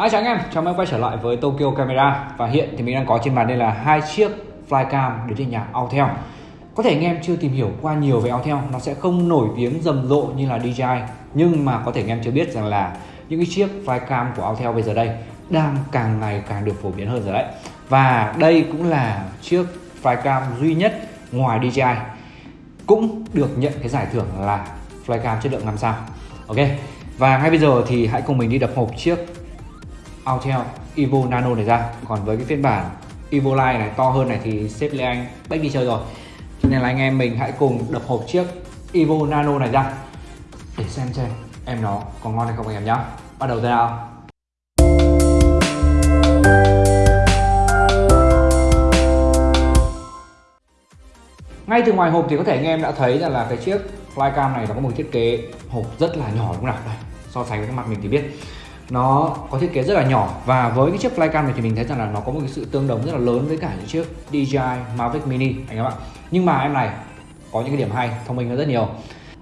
Hi chào anh em, chào mừng quay trở lại với Tokyo Camera. Và hiện thì mình đang có trên bàn đây là hai chiếc flycam đến từ nhà Autel. Có thể anh em chưa tìm hiểu qua nhiều về Autel Nó sẽ không nổi tiếng rầm rộ như là DJI Nhưng mà có thể anh em chưa biết rằng là những cái chiếc flycam của Autel bây giờ đây Đang càng ngày càng được phổ biến hơn rồi đấy. Và đây cũng là chiếc flycam duy nhất ngoài DJI Cũng được nhận cái giải thưởng là flycam chất lượng 5 sao. Ok. Và ngay bây giờ thì hãy cùng mình đi đập hộp chiếc Autel, Evo Nano này ra. Còn với cái phiên bản Evo Line này to hơn này thì sếp Lê Anh bách đi chơi rồi. Cho nên là anh em mình hãy cùng đập hộp chiếc Evo Nano này ra để xem xem em nó có ngon hay không anh em nhé bắt đầu ra. Nào ngay từ ngoài hộp thì có thể anh em đã thấy rằng là cái chiếc flycam này nó có một thiết kế hộp rất là nhỏ đúng không nào? Đây, so sánh với cái mặt mình thì biết nó có thiết kế rất là nhỏ. Và với cái chiếc flycam này thì mình thấy rằng là nó có một cái sự tương đồng rất là lớn với cả những chiếc DJI Mavic Mini anh em ạ. Nhưng mà em này có những cái điểm hay thông minh hơn rất nhiều.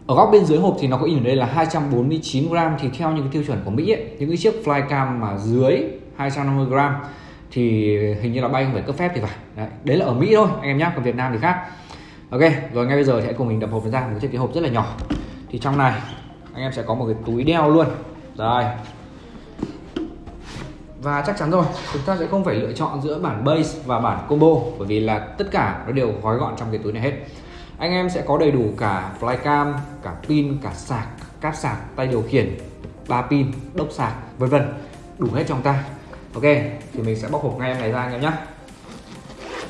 Ở góc bên dưới hộp thì nó có in ở đây là 249 gram. Thì theo những cái tiêu chuẩn của Mỹ ấy, những cái chiếc flycam mà dưới 250 gram thì hình như là bay không phải cấp phép thì phải. Đấy, đấy là ở Mỹ thôi anh em nhé còn Việt Nam thì khác. Ok rồi ngay bây giờ thì hãy cùng mình đập hộp ra một chiếc cái hộp rất là nhỏ. Thì trong này anh em sẽ có một cái túi đeo luôn. Rồi và chắc chắn rồi chúng ta sẽ không phải lựa chọn giữa bản base và bản combo bởi vì là tất cả nó đều gói gọn trong cái túi này hết. Anh em sẽ có đầy đủ cả flycam cả pin cả sạc cáp sạc tay điều khiển ba pin đốc sạc vân vân. Đủ hết trong ta. Ok thì mình sẽ bóc hộp ngay em này ra anh em nhé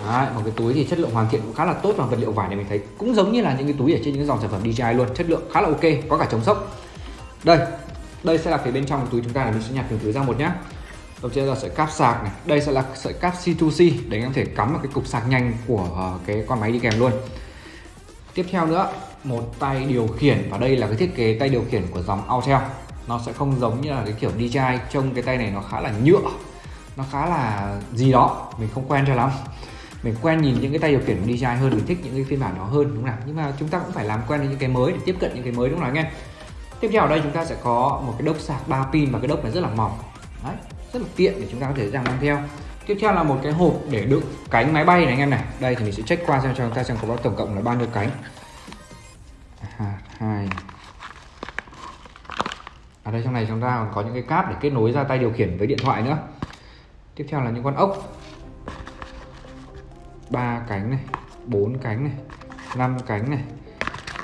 Đấy, một cái túi thì chất lượng hoàn thiện cũng khá là tốt và vật liệu vải này mình thấy cũng giống như là những cái túi ở trên những dòng sản phẩm DJI luôn chất lượng khá là ok có cả chống sốc. Đây đây sẽ là phía bên trong túi chúng ta là mình sẽ nhặt từng túi ra một nhé đầu tiên là sợi cáp sạc này. Đây sẽ là sợi cáp C2C để anh em thể cắm vào cái cục sạc nhanh của ờ, cái con máy đi kèm luôn. Tiếp theo nữa, một tay điều khiển và đây là cái thiết kế tay điều khiển của dòng Autel. Nó sẽ không giống như là cái kiểu DJI trông cái tay này nó khá là nhựa, nó khá là gì đó, mình không quen cho lắm. Mình quen nhìn những cái tay điều khiển của DJI hơn, mình thích những cái phiên bản đó hơn, đúng không nào? Nhưng mà chúng ta cũng phải làm quen với những cái mới để tiếp cận những cái mới, đúng không nào anh em? Tiếp theo ở đây chúng ta sẽ có một cái đốc sạc 3 pin và cái đốc này rất là mỏng. Đấy rất là tiện để chúng ta có thể dễ mang theo. Tiếp theo là một cái hộp để đựng cánh máy bay này anh em này. Đây thì mình sẽ check qua xem cho chúng ta xem có tổng cộng là bao nhiêu cánh. À, hai. Ở đây trong này chúng ta còn có những cái cáp để kết nối ra tay điều khiển với điện thoại nữa. Tiếp theo là những con ốc. Ba cánh này, bốn cánh này, năm cánh này,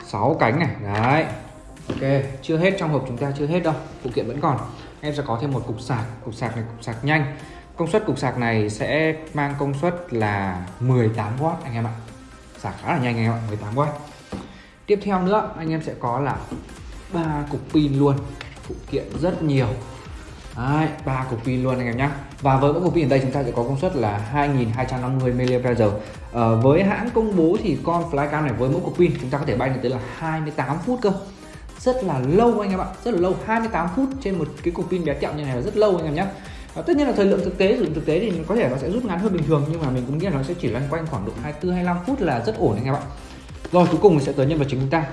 sáu cánh này. Đấy. Ok, chưa hết trong hộp chúng ta chưa hết đâu, phụ kiện vẫn còn em sẽ có thêm một cục sạc. Cục sạc này cục sạc nhanh. Công suất cục sạc này sẽ mang công suất là 18W anh em ạ. Sạc khá là nhanh anh em ạ 18W tiếp theo nữa anh em sẽ có là ba cục pin luôn. Phụ kiện rất nhiều. Đấy, ba cục pin luôn anh em nhé và với mỗi cục pin ở đây chúng ta sẽ có công suất là 2250 mAh ờ, với hãng công bố thì con flycam này với mỗi cục pin chúng ta có thể bay được tới là 28 phút cơ rất là lâu anh em ạ, rất là lâu 28 phút trên một cái cục pin bé tẹo như này là rất lâu anh em nhé. Và tất nhiên là thời lượng thực tế, sử dụng thực tế thì có thể nó sẽ rút ngắn hơn bình thường, nhưng mà mình cũng nghĩ là nó sẽ chỉ loanh quanh khoảng độ 24 25 phút là rất ổn anh em ạ. Rồi, cuối cùng mình sẽ tới nhân vật chính chúng ta.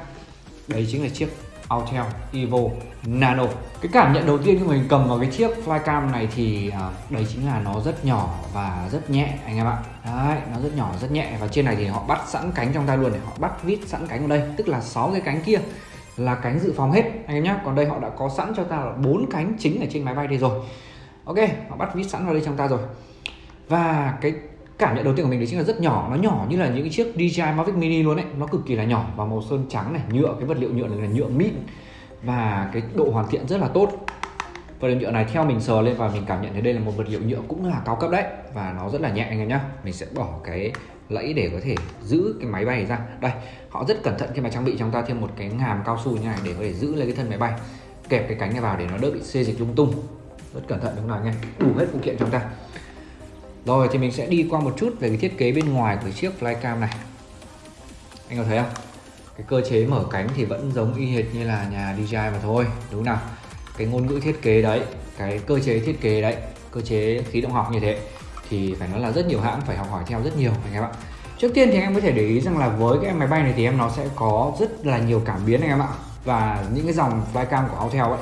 Đấy chính là chiếc Autel Evo Nano. Cái cảm nhận đầu tiên khi mình cầm vào cái chiếc flycam này thì à, đấy chính là nó rất nhỏ và rất nhẹ anh em ạ. Đấy, nó rất nhỏ, rất nhẹ. Và trên này thì họ bắt sẵn cánh trong tay luôn này, họ bắt vít sẵn cánh ở đây, tức là sáu cái cánh kia là cánh dự phòng hết, anh em nhé còn đây họ đã có sẵn cho ta là bốn cánh chính ở trên máy bay đây rồi. Ok, họ bắt vít sẵn vào đây trong ta rồi. Và cái cảm nhận đầu tiên của mình đấy chính là rất nhỏ, nó nhỏ như là những cái chiếc DJI Mavic Mini luôn đấy. nó cực kỳ là nhỏ, và màu sơn trắng này, nhựa, cái vật liệu nhựa này là nhựa mịn. Và cái độ hoàn thiện rất là tốt. Vật liệu nhựa này theo mình sờ lên và mình cảm nhận thấy đây là một vật liệu nhựa cũng là cao cấp đấy. Và nó rất là nhẹ, anh em nhé mình sẽ bỏ cái lẫy để có thể giữ cái máy bay này ra. Đây họ rất cẩn thận khi mà trang bị chúng ta thêm một cái ngàm cao su như này để có thể giữ lấy cái thân máy bay kẹp cái cánh này vào để nó đỡ bị xê dịch lung tung. Rất cẩn thận đúng không nào, nghe? đủ hết phụ kiện chúng ta. Rồi thì mình sẽ đi qua một chút về cái thiết kế bên ngoài của chiếc flycam này. Anh có thấy không? Cái cơ chế mở cánh thì vẫn giống y hệt như là nhà DJI mà thôi đúng không nào? Cái ngôn ngữ thiết kế đấy cái cơ chế thiết kế đấy cơ chế khí động học như thế thì phải nói là rất nhiều hãng phải học hỏi theo rất nhiều, anh em ạ. Trước tiên thì anh em có thể để ý rằng là với cái máy bay này thì em nó sẽ có rất là nhiều cảm biến, anh em ạ. Và những cái dòng flycam của Autel ấy,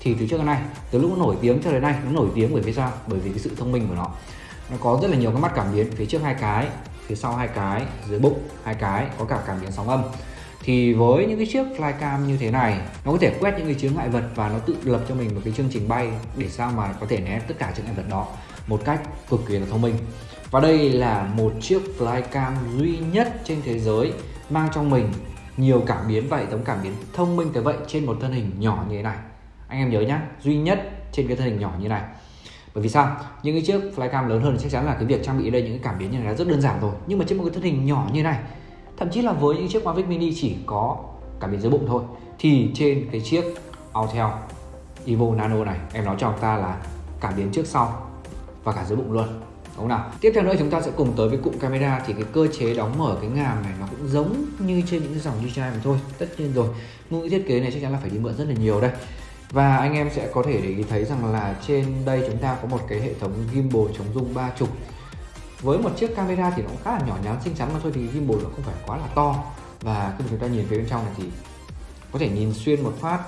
thì từ trước đến nay, từ lúc nó nổi tiếng cho đến nay, nó nổi tiếng bởi vì sao? Bởi vì cái sự thông minh của nó. Nó có rất là nhiều cái mắt cảm biến, phía trước hai cái, phía sau hai cái, dưới bụng hai cái, có cả cảm biến sóng âm. Thì với những cái chiếc flycam như thế này, nó có thể quét những cái chướng ngại vật và nó tự lập cho mình một cái chương trình bay để sao mà có thể né tất cả chướng ngại vật đó một cách cực kỳ là thông minh. Và đây là một chiếc flycam duy nhất trên thế giới, mang trong mình nhiều cảm biến và hệ thống cảm biến thông minh tới vậy trên một thân hình nhỏ như thế này. Anh em nhớ nhá, duy nhất trên cái thân hình nhỏ như này. Bởi vì sao? Những cái chiếc flycam lớn hơn chắc chắn là cái việc trang bị đây những cái cảm biến như này là rất đơn giản rồi. Nhưng mà trên một cái thân hình nhỏ như này, thậm chí là với những chiếc Mavic Mini chỉ có cảm biến dưới bụng thôi, thì trên cái chiếc Autel Evo Nano này, em nói cho ông ta là cảm biến trước sau và cả dưới bụng luôn. Đúng không nào? Tiếp theo nữa chúng ta sẽ cùng tới với cụm camera thì cái cơ chế đóng mở cái ngàm này nó cũng giống như trên những dòng DJI mà thôi, tất nhiên rồi. Ngôn ngữ thiết kế này chắc chắn là phải đi mượn rất là nhiều đây. Và anh em sẽ có thể để ý thấy rằng là trên đây chúng ta có một cái hệ thống gimbal chống rung ba trục với một chiếc camera thì nó cũng khá là nhỏ nhắn, xinh xắn mà thôi thì gimbal nó không phải quá là to. Và khi chúng ta nhìn phía bên trong này thì có thể nhìn xuyên một phát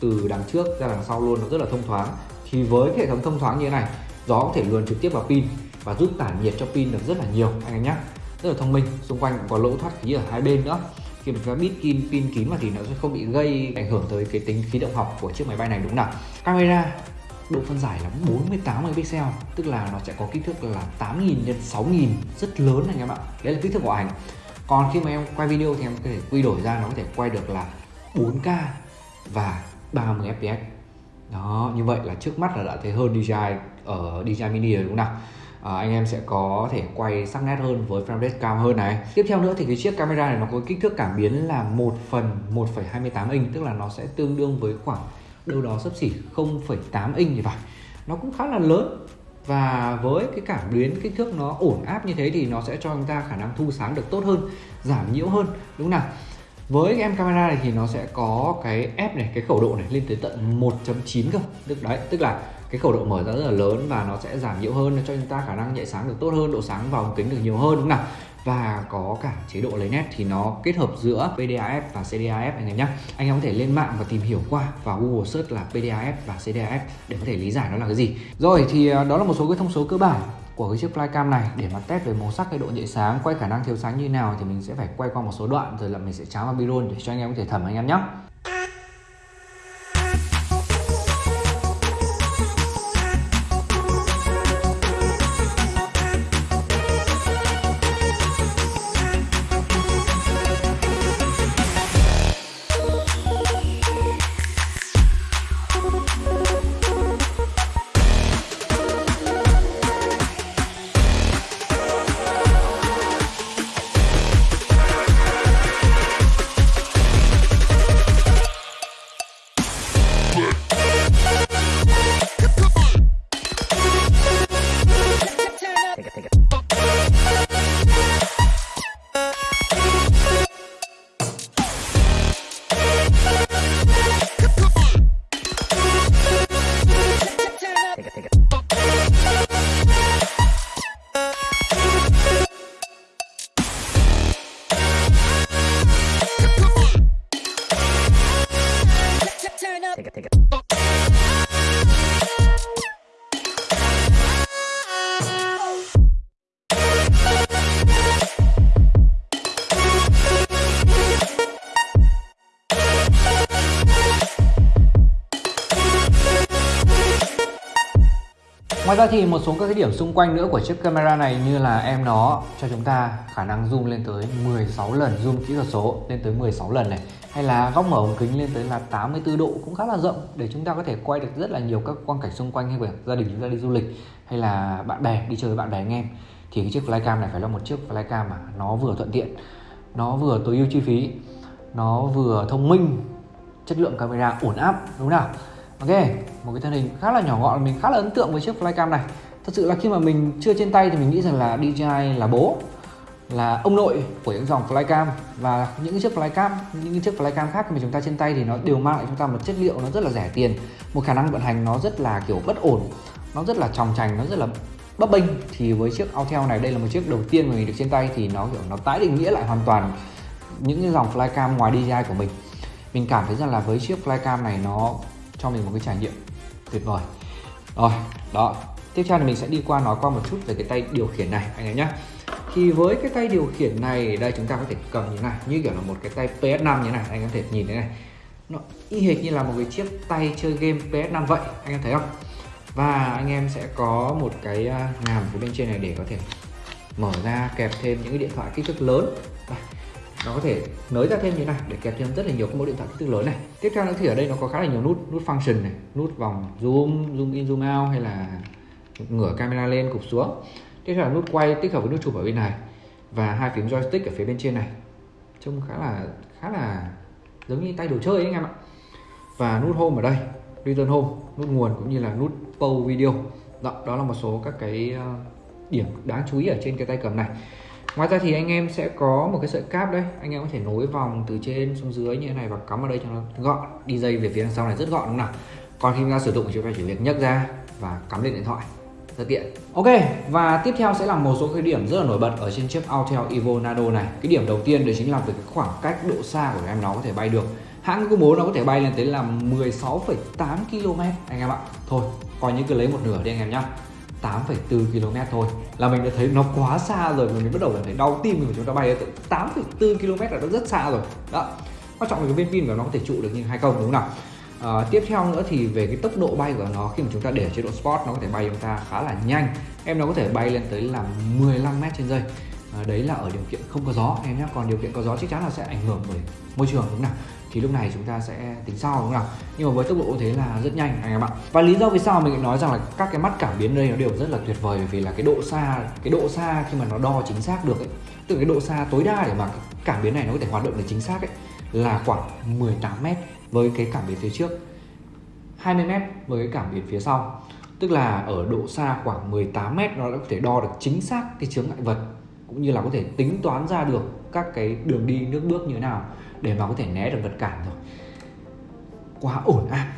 từ đằng trước ra đằng sau luôn, nó rất là thông thoáng. Thì với cái hệ thống thông thoáng như thế này gió có thể luồn trực tiếp vào pin và giúp tản nhiệt cho pin được rất là nhiều, anh em nhé rất là thông minh, xung quanh cũng có lỗ thoát khí ở hai bên nữa. Khi mà chúng ta bít pin pin kín mà thì nó sẽ không bị gây ảnh hưởng tới cái tính khí động học của chiếc máy bay này, đúng nào? Camera độ phân giải là 48 megapixel, tức là nó sẽ có kích thước là 8000 x 6000 rất lớn anh em ạ. Đấy là kích thước của ảnh. Còn khi mà em quay video thì em có thể quy đổi ra, nó có thể quay được là 4K và 30 fps đó như vậy là trước mắt là đã thấy hơn DJI ở DJI Mini rồi đúng không nào? À, anh em sẽ có thể quay sắc nét hơn với frame rate cao hơn này. Tiếp theo nữa thì cái chiếc camera này nó có kích thước cảm biến là 1 phần 1,28 inch tức là nó sẽ tương đương với khoảng đâu đó sấp xỉ 0,8 inch thì phải. Nó cũng khá là lớn và với cái cảm biến kích thước nó ổn áp như thế thì nó sẽ cho chúng ta khả năng thu sáng được tốt hơn giảm nhiễu hơn đúng không nào? Với cái em camera này thì nó sẽ có cái f này, cái khẩu độ này lên tới tận 1.9 cơ. Tức đấy, tức là cái khẩu độ mở ra rất là lớn và nó sẽ giảm nhiễu hơn cho chúng ta khả năng nhạy sáng được tốt hơn, độ sáng vào ống kính được nhiều hơn. Đúng không nào, và có cả chế độ lấy nét thì nó kết hợp giữa PDAF và CDAF anh em nhé anh em có thể lên mạng và tìm hiểu qua và Google search là PDAF và CDAF để có thể lý giải nó là cái gì. Rồi thì à, đó là một số cái thông số cơ bản của cái chiếc flycam này để mà test về màu sắc hay độ nhạy sáng, quay khả năng thiếu sáng như nào thì mình sẽ phải quay qua một số đoạn, rồi là mình sẽ cháo vào bi để cho anh em có thể thẩm anh em nhé. Ngoài ra thì một số các cái điểm xung quanh nữa của chiếc camera này như là em nó, cho chúng ta khả năng zoom lên tới 16 lần, zoom kỹ thuật số lên tới 16 lần này hay là góc mở ống kính lên tới là 84 độ cũng khá là rộng để chúng ta có thể quay được rất là nhiều các quang cảnh xung quanh hay của gia đình chúng ta đi du lịch hay là bạn bè đi chơi với bạn bè anh em. Thì cái chiếc flycam này phải là một chiếc flycam mà nó vừa thuận tiện nó vừa tối ưu chi phí nó vừa thông minh chất lượng camera ổn áp đúng không nào? Ok, một cái thân hình khá là nhỏ gọn mình khá là ấn tượng với chiếc flycam này. Thật sự là khi mà mình chưa trên tay thì mình nghĩ rằng là DJI là bố là ông nội của những dòng flycam và những chiếc flycam, những chiếc flycam khác mà chúng ta trên tay thì nó đều mang lại chúng ta một chất liệu nó rất là rẻ tiền, một khả năng vận hành nó rất là, kiểu, bất ổn, nó rất là tròng trành nó rất là bấp bênh. Thì với chiếc Autel này, đây là một chiếc đầu tiên mà mình được trên tay thì nó, kiểu, nó tái định nghĩa lại hoàn toàn những cái dòng flycam ngoài DJI của mình. Mình cảm thấy rằng là với chiếc flycam này nó cho mình một cái trải nghiệm tuyệt vời. Rồi, đó, tiếp theo thì mình sẽ đi qua nói qua một chút về cái tay điều khiển này, anh em nhé thì với cái tay điều khiển này, đây chúng ta có thể cầm như này, như kiểu là một cái tay PS5 như này, anh em có thể nhìn thế này. Nó y hệt như là một cái chiếc tay chơi game PS5 vậy, anh em thấy không? Và anh em sẽ có một cái à, ngàm phía bên trên này để có thể mở ra, kẹp thêm những cái điện thoại kích thước lớn. Đây. nó có thể nới ra thêm như này, để kẹp thêm rất là nhiều các mẫu điện thoại kích thước lớn này. Tiếp theo nữa thì ở đây nó có khá là nhiều nút nút function này, nút vòng zoom zoom in, zoom out hay là ngửa camera lên cụp xuống tiếp theo là nút quay tích hợp với nút chụp ở bên này và hai phím joystick ở phía bên trên này trông khá là khá là giống như tay đồ chơi ấy anh em ạ. Và nút home ở đây return home nút nguồn cũng như là nút pause video. Đó, đó là một số các cái ờ, điểm đáng chú ý ở trên cái tay cầm này. Ngoài ra thì anh em sẽ có một cái sợi cáp đây anh em có thể nối vòng từ trên xuống dưới như thế này và cắm vào đây cho nó gọn. đi dây về phía đằng sau này rất gọn đúng không nào? Còn khi chúng ta sử dụng thì chúng ta chỉ việc nhấc ra và cắm lên điện thoại rất tiện ok và tiếp theo sẽ là một số cái điểm rất là nổi bật ở trên chiếc Autel Evo Nano này. Cái điểm đầu tiên đấy chính là về cái khoảng cách độ xa của em nó có thể bay được. Hãng công bố nó có thể bay lên tới là 16,8 km anh em ạ. Thôi coi như cứ lấy một nửa đi anh em nhá. 8,4 km thôi. Là mình đã thấy nó quá xa rồi mình bắt đầu cảm thấy đau tim mình chúng ta bay tới 8,4 km là nó rất xa rồi. Đó. Quan trọng là cái viên pin của nó có thể trụ được như hay không đúng không nào? À, tiếp theo nữa thì về cái tốc độ bay của nó khi mà chúng ta để chế độ sport nó có thể bay chúng ta khá là nhanh. Em nó có thể bay lên tới là 15 mét trên giây. À, đấy là ở điều kiện không có gió em nhé còn điều kiện có gió chắc chắn là sẽ ảnh hưởng bởi môi trường đúng không nào? Thì lúc này chúng ta sẽ tính sau đúng không nào? Nhưng mà với tốc độ thế là rất nhanh anh em ạ. Và lý do vì sao mình nói rằng là các cái mắt cảm biến đây nó đều rất là tuyệt vời vì là cái độ xa cái độ xa khi mà nó đo chính xác được ấy từ cái độ xa tối đa để mà cảm biến này nó có thể hoạt động được chính xác ấy là khoảng 18 mét với cái cảm biến phía trước. 20 mét với cái cảm biến phía sau. Tức là ở độ xa khoảng 18 mét, nó đã có thể đo được chính xác cái chướng ngại vật, cũng như là có thể tính toán ra được các cái đường đi nước bước như thế nào để mà có thể né được vật cản rồi. Quá ổn áp.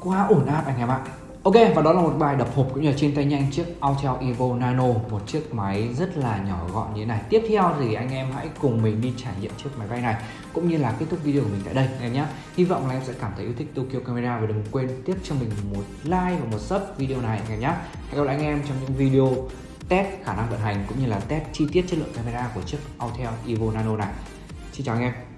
Quá ổn áp anh em ạ. Ok, và đó là một bài đập hộp cũng như là trên tay nhanh chiếc Autel Evo Nano, Một chiếc máy rất là nhỏ gọn như thế này. Tiếp theo thì anh em hãy cùng mình đi trải nghiệm chiếc máy bay này, Cũng như là kết thúc video của mình tại đây, anh em nhé. Hy vọng là em sẽ cảm thấy yêu thích Tokyo Camera Và đừng quên tiếp cho mình một like và một sub video này, anh em nhé. Hẹn gặp lại anh em trong những video test khả năng vận hành cũng như là test chi tiết chất lượng camera của chiếc Autel Evo Nano này. Xin chào anh em.